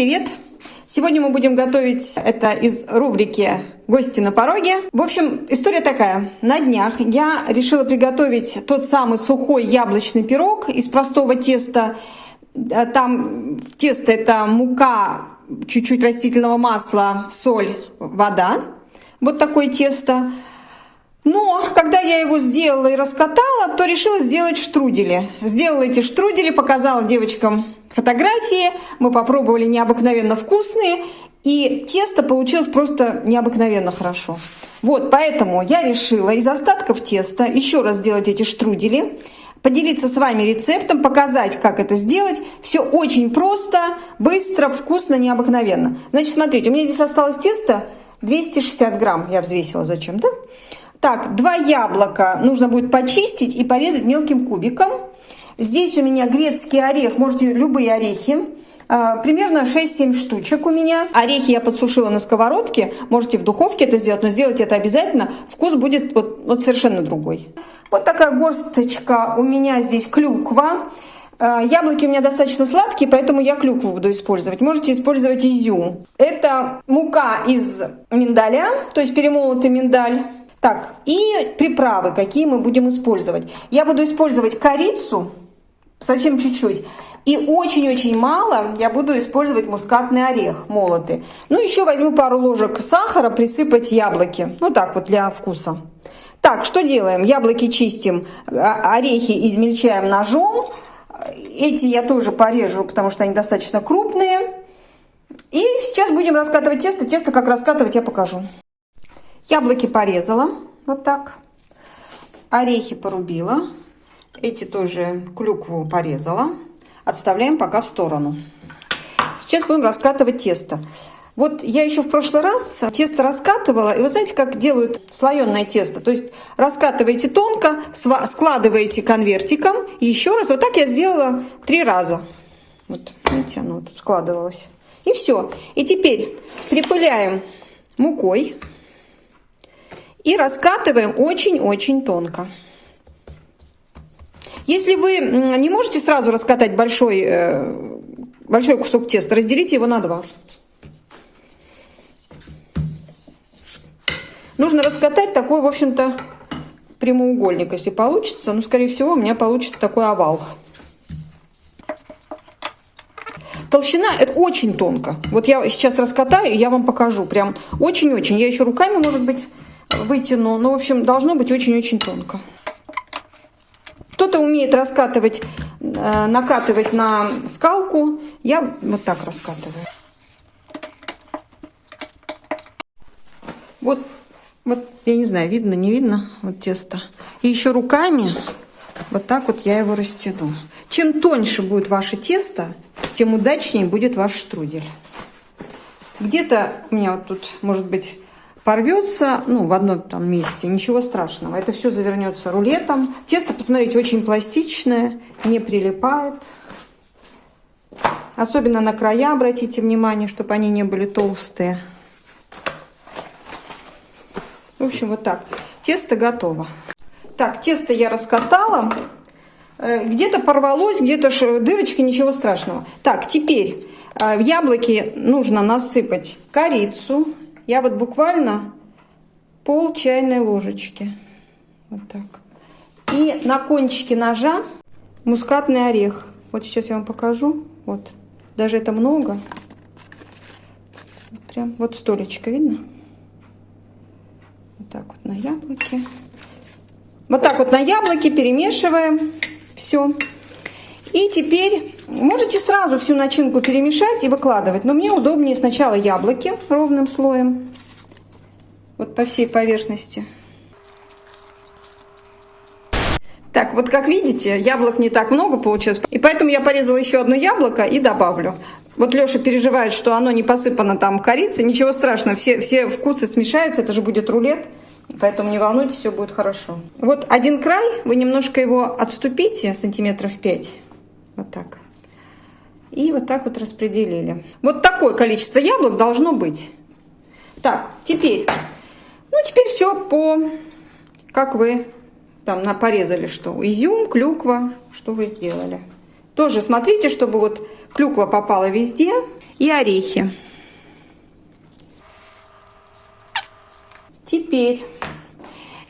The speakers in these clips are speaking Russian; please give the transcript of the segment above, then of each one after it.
привет! Сегодня мы будем готовить это из рубрики «Гости на пороге». В общем, история такая. На днях я решила приготовить тот самый сухой яблочный пирог из простого теста. Там тесто это мука, чуть-чуть растительного масла, соль, вода. Вот такое тесто. Но когда я его сделала и раскатала, то решила сделать штрудели. Сделала эти штрудели, показала девочкам фотографии. Мы попробовали необыкновенно вкусные. И тесто получилось просто необыкновенно хорошо. Вот, поэтому я решила из остатков теста еще раз сделать эти штрудели, поделиться с вами рецептом, показать, как это сделать. Все очень просто, быстро, вкусно, необыкновенно. Значит, смотрите, у меня здесь осталось тесто 260 грамм, я взвесила зачем-то. Так, два яблока нужно будет почистить и порезать мелким кубиком. Здесь у меня грецкий орех, можете любые орехи. А, примерно 6-7 штучек у меня. Орехи я подсушила на сковородке. Можете в духовке это сделать, но сделать это обязательно. Вкус будет вот, вот совершенно другой. Вот такая горсточка у меня здесь клюква. А, яблоки у меня достаточно сладкие, поэтому я клюкву буду использовать. Можете использовать изюм. Это мука из миндаля, то есть перемолотый миндаль. Так, и приправы, какие мы будем использовать. Я буду использовать корицу, совсем чуть-чуть. И очень-очень мало я буду использовать мускатный орех молотый. Ну, еще возьму пару ложек сахара, присыпать яблоки. Ну, так вот, для вкуса. Так, что делаем? Яблоки чистим, а, орехи измельчаем ножом. Эти я тоже порежу, потому что они достаточно крупные. И сейчас будем раскатывать тесто. Тесто как раскатывать я покажу. Яблоки порезала вот так. Орехи порубила. Эти тоже клюкву порезала. Отставляем пока в сторону. Сейчас будем раскатывать тесто. Вот я еще в прошлый раз тесто раскатывала, и вот знаете, как делают слоеное тесто? То есть раскатываете тонко, складываете конвертиком, и еще раз. Вот так я сделала три раза. Вот, видите, оно тут складывалось. И все. И теперь припыляем мукой и раскатываем очень-очень тонко. Если вы не можете сразу раскатать большой, э, большой кусок теста, разделите его на два. Нужно раскатать такой, в общем-то, прямоугольник, если получится. Но, скорее всего, у меня получится такой овал. Толщина это очень тонко. Вот я сейчас раскатаю, и я вам покажу. Прям очень-очень. Я еще руками, может быть, вытяну. Ну, в общем, должно быть очень-очень тонко. Кто-то умеет раскатывать, э, накатывать на скалку. Я вот так раскатываю. Вот, вот, я не знаю, видно, не видно, вот тесто. И еще руками вот так вот я его растяну. Чем тоньше будет ваше тесто, тем удачнее будет ваш штрудель. Где-то у меня вот тут, может быть, порвется, ну, в одном там месте, ничего страшного. Это все завернется рулетом. Тесто, посмотрите, очень пластичное, не прилипает. Особенно на края обратите внимание, чтобы они не были толстые. В общем, вот так. Тесто готово. Так, тесто я раскатала. Э, где-то порвалось, где-то дырочки, ничего страшного. Так, теперь э, в яблоки нужно насыпать корицу, я вот буквально пол чайной ложечки. Вот так. И на кончике ножа мускатный орех. Вот сейчас я вам покажу. Вот. Даже это много. Прям вот столечко, видно? Вот так вот на яблоке. Вот так вот на яблоке перемешиваем все. И теперь можете сразу всю начинку перемешать и выкладывать. Но мне удобнее сначала яблоки ровным слоем. Вот по всей поверхности. Так, вот как видите, яблок не так много получилось. И поэтому я порезала еще одно яблоко и добавлю. Вот Леша переживает, что оно не посыпано там корицей. Ничего страшного, все, все вкусы смешаются, это же будет рулет. Поэтому не волнуйтесь, все будет хорошо. Вот один край, вы немножко его отступите, сантиметров 5. Вот так. И вот так вот распределили. Вот такое количество яблок должно быть. Так, теперь, ну теперь все по, как вы там порезали что. Изюм, клюква, что вы сделали. Тоже смотрите, чтобы вот клюква попала везде. и орехи. Теперь,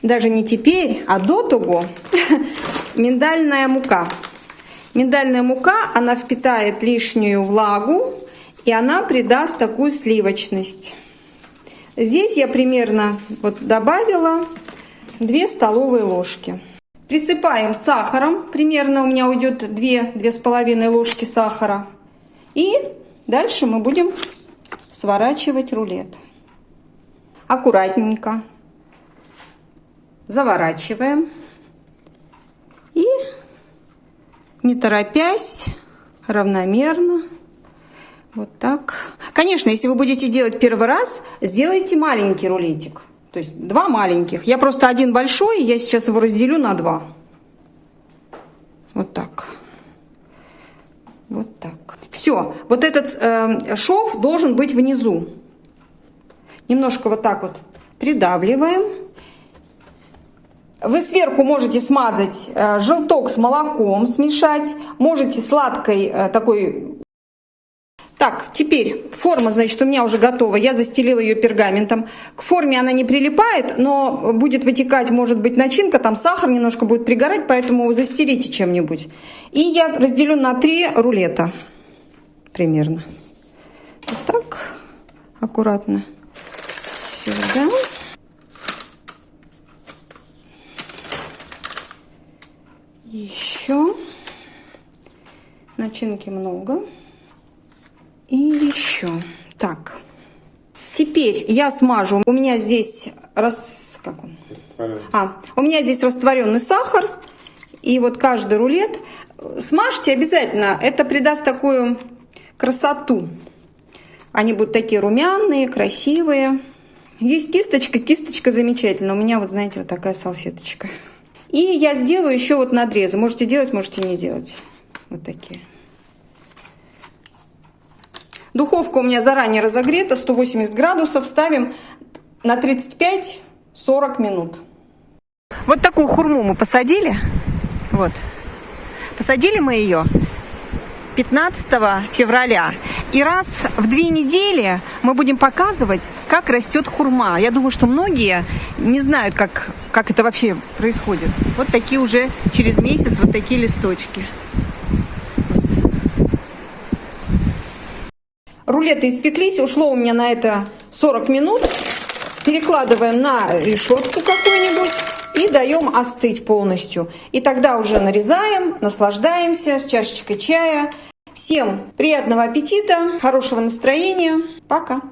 даже не теперь, а до того, миндальная мука. Миндальная мука, она впитает лишнюю влагу, и она придаст такую сливочность. Здесь я примерно вот добавила 2 столовые ложки. Присыпаем сахаром, примерно у меня уйдет 2-2,5 ложки сахара. И дальше мы будем сворачивать рулет. Аккуратненько заворачиваем. И не торопясь, равномерно, вот так. Конечно, если вы будете делать первый раз, сделайте маленький рулетик. То есть два маленьких. Я просто один большой, я сейчас его разделю на два. Вот так. Вот так. Все. Вот этот э, шов должен быть внизу. Немножко вот так вот придавливаем. Вы сверху можете смазать э, желток с молоком, смешать. Можете сладкой э, такой так, теперь форма, значит, у меня уже готова. Я застелила ее пергаментом. К форме она не прилипает, но будет вытекать, может быть, начинка, там сахар немножко будет пригорать, поэтому застелите чем-нибудь. И я разделю на три рулета примерно. Вот так, аккуратно сюда. Еще начинки много. И еще. Так. Теперь я смажу. У меня здесь рас... как он? А, у меня здесь растворенный сахар. И вот каждый рулет смажьте обязательно. Это придаст такую красоту. Они будут такие румяные, красивые. Есть кисточка, кисточка замечательная. У меня вот, знаете, вот такая салфеточка. И я сделаю еще вот надрезы. Можете делать, можете не делать. Вот такие. Духовка у меня заранее разогрета, 180 градусов. Ставим на 35-40 минут. Вот такую хурму мы посадили. Вот. Посадили мы ее 15 февраля. И раз в две недели мы будем показывать, как растет хурма. Я думаю, что многие не знают, как, как это вообще происходит. Вот такие уже через месяц, вот такие листочки. Рулеты испеклись, ушло у меня на это 40 минут. Перекладываем на решетку какую-нибудь и даем остыть полностью. И тогда уже нарезаем, наслаждаемся с чашечкой чая. Всем приятного аппетита, хорошего настроения. Пока!